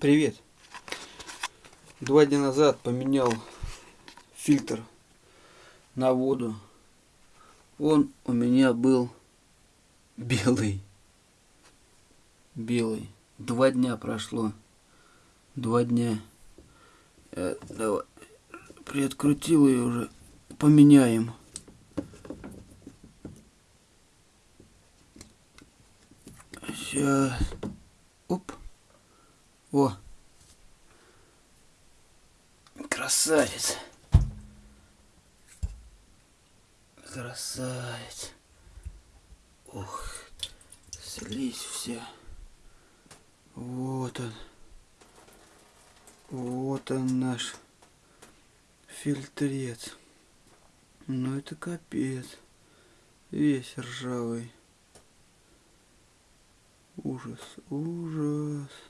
Привет. Два дня назад поменял фильтр на воду. Он у меня был белый. Белый. Два дня прошло. Два дня. Э, давай. Приоткрутил ее уже. Поменяем. Сейчас. О. Красавец. Красавец. Ух. Слизь вся. Вот он. Вот он наш фильтрец. Ну это капец. Весь ржавый. Ужас, ужас.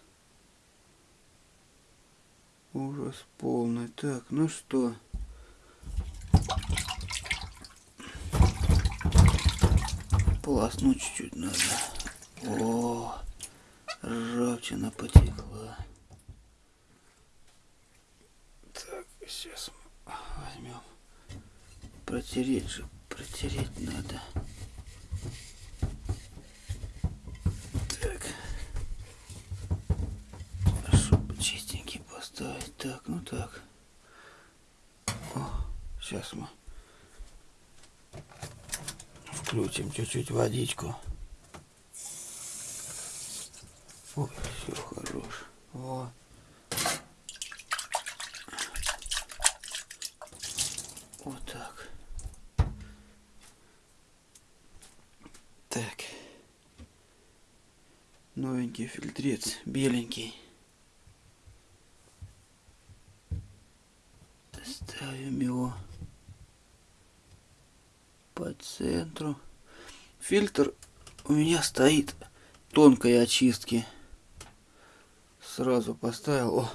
Ужас полный. Так, ну что? Полоснуть чуть-чуть надо. О, ржавчина потекла. Так, сейчас возьмем. Протереть же, протереть надо. Так. О, сейчас мы включим чуть-чуть водичку. Ой, все хорош. О. Вот так. Так. Новенький фильтрец, беленький. Ставим его по центру. Фильтр у меня стоит тонкой очистки. Сразу поставил. О,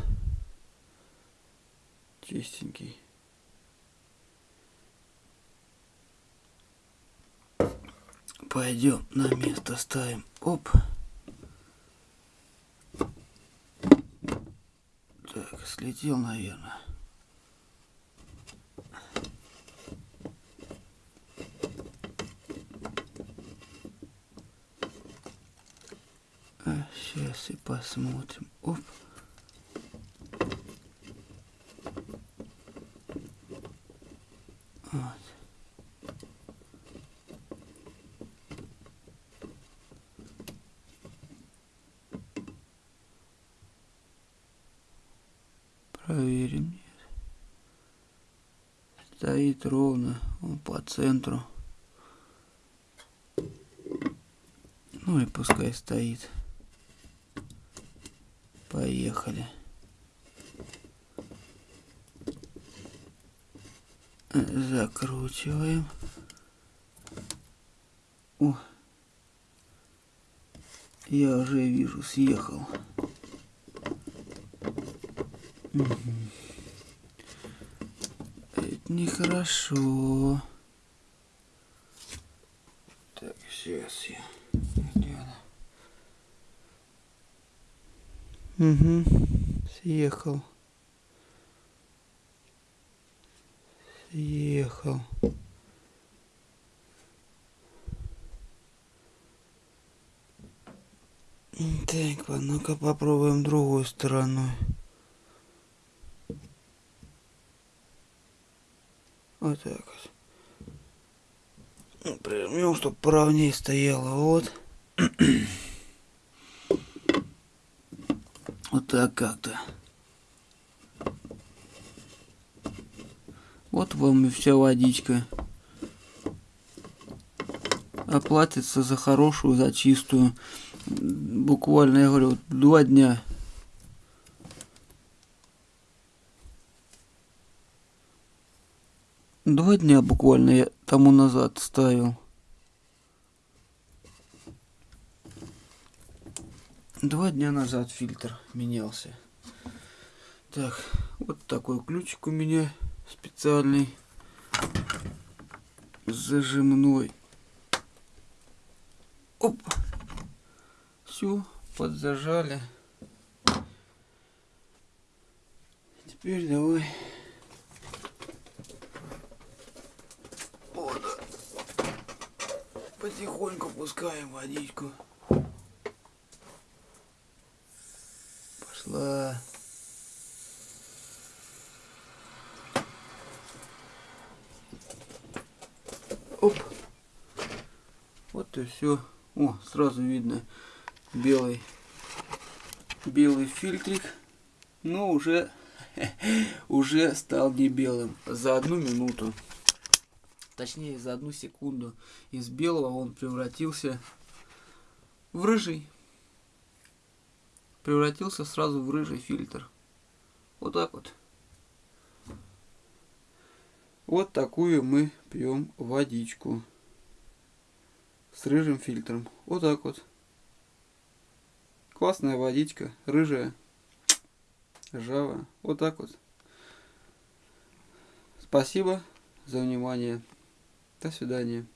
чистенький. Пойдем на место ставим. Оп. Так, слетел, наверное. Сейчас и посмотрим. Оп. Вот. Проверим. Нет. Стоит ровно он по центру. Ну и пускай стоит. Поехали. Закручиваем. О, я уже вижу, съехал. Угу. Это нехорошо. Так, сейчас я Угу. Съехал. Съехал. Так, ну-ка попробуем другой стороной. Вот так вот. Ну, Прижмем, чтобы поровнее стояло. Вот. Вот так как-то. Вот вам и вся водичка. Оплатится за хорошую, за чистую. Буквально, я говорю, два дня. Два дня буквально я тому назад ставил. Два дня назад фильтр менялся. Так, вот такой ключик у меня специальный. Зажимной. Оп. Все, подзажали. Теперь давай. Вот. Потихоньку пускаем водичку. Оп. Вот и все. О, сразу видно белый белый фильтрик. Но уже уже стал не белым за одну минуту. Точнее, за одну секунду. Из белого он превратился в рыжий. Превратился сразу в рыжий фильтр. Вот так вот. Вот такую мы пьем водичку с рыжим фильтром. Вот так вот. Классная водичка, рыжая, ржавая. Вот так вот. Спасибо за внимание. До свидания.